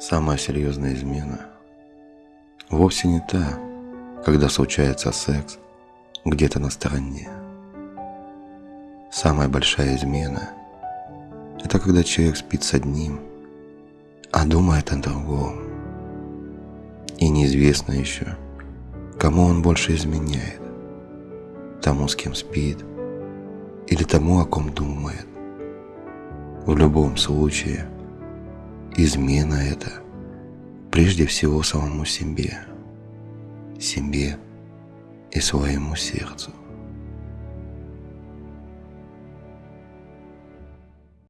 Самая серьезная измена вовсе не та, когда случается секс где-то на стороне. Самая большая измена – это когда человек спит с одним, а думает о другом. И неизвестно еще, кому он больше изменяет – тому, с кем спит, или тому, о ком думает. В любом случае – Измена это прежде всего самому себе, себе и своему сердцу.